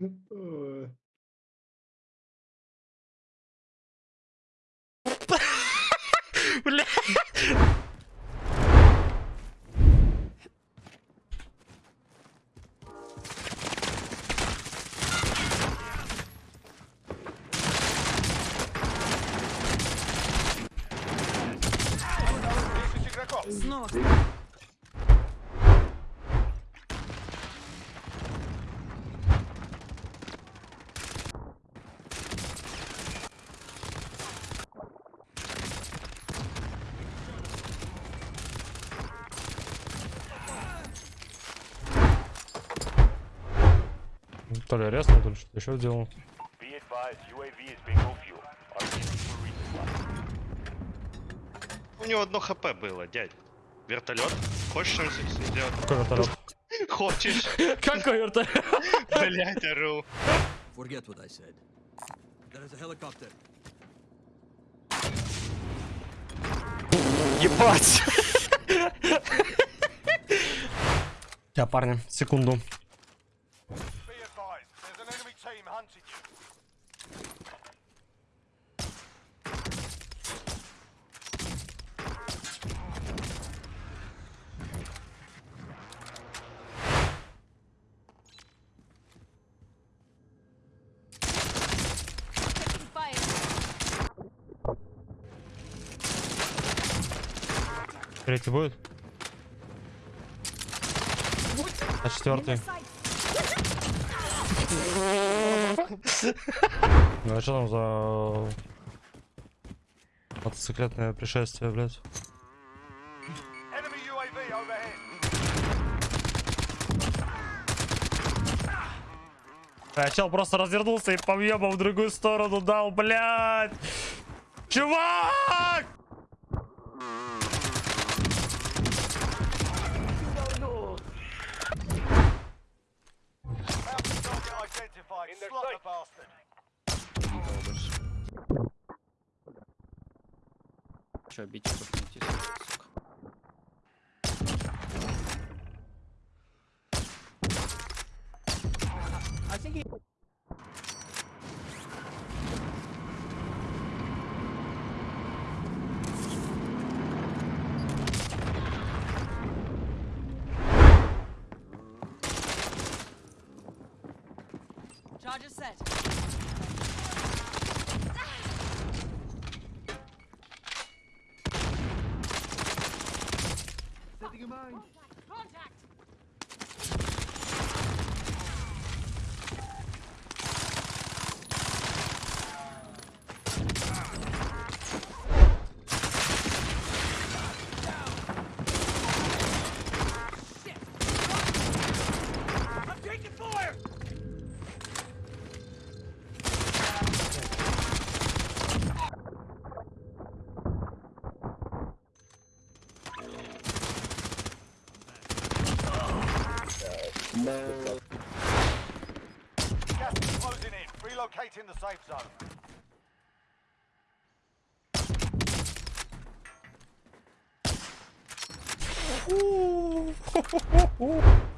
うん。То ли резнул, то ли что-то еще сделал. У него одно хп было, дядь. Вертолет? Хочешь что сделать? Какой вертолет? Хочешь? Какой вертолет? Блять, ору. Forget what I said. There is a helicopter. Ебать! Я, парни, секунду. Hunting you. Третий будет? А четвертый? Ну а что там за мотоциклетное пришествие, блядь? А чел просто развернулся и по в другую сторону дал, блядь! Чувак! Identified. Slot the bastard. Че, бить тут найти, сука. Charger set. Setting a mine. Contact! Contact! Gas is closing in. Relocating the safe zone. Он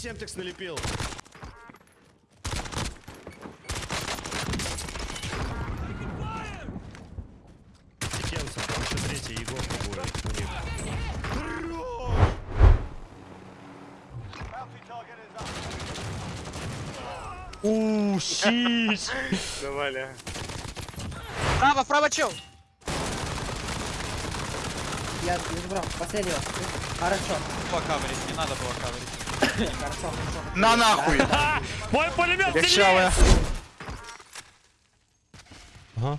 семтекс налепил. Секенцев, там еще третий Егорка будет у них. Ууу, щись! Давай, Право, право, чел! Я не забрал. Последнего. Хорошо. Было каверить, не надо было каверить. На нахуй! Мой пулемет сильнее! Ага.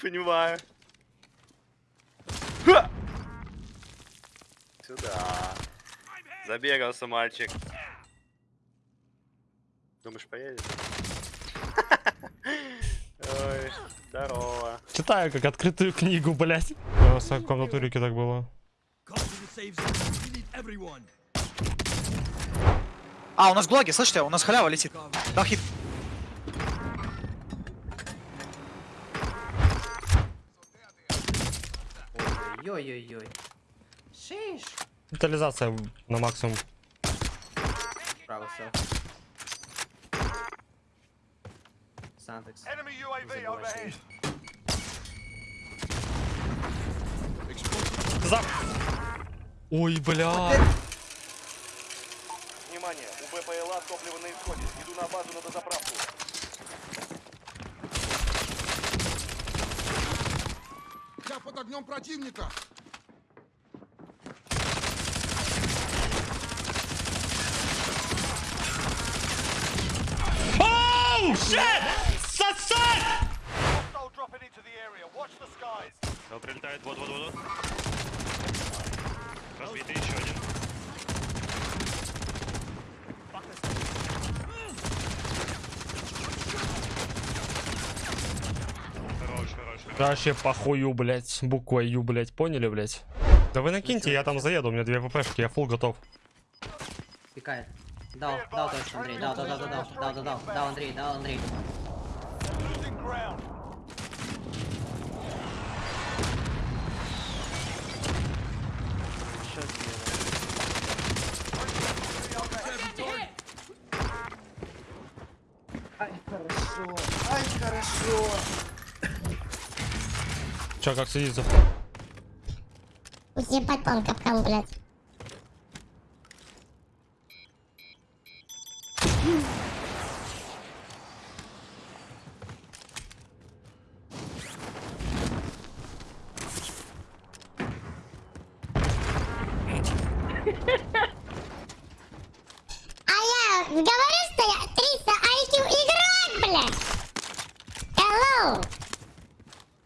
Понимаю. Ха! Сюда. Забегался мальчик. Думаешь, поедет? Ой, здорово. Читаю как открытую книгу, блядь. У нас в комнатурике так было. А, у нас гулаги, слышите? У нас халява летит. Дал хит. Ой-ой-ой. Шиш. Детализация на максимум. Право, все. Сантекс. За... Ой, бля. Внимание, у БПЛА топливо на исходе. Иду на базу на дозаправку. Я под огнем противника! Оу, shit! Да, прилетает, вот, вот, вот. вот. Разбитый еще один. Хорош, хорош, хорош. Вообще похую, блять. Буквой Ю, блять. Поняли, блять? Да вы накиньте, я там заеду, у меня две ППшки, я фул готов. Пикает. Дал, дал точно, Андрей. Дал, дал, дал, дал, дал, дал, дал, дал, дал, Андрей, дал, Андрей. Ебать, хорошо. Че, как сидится? Ебать, он капкан, блядь. Ha ha ha!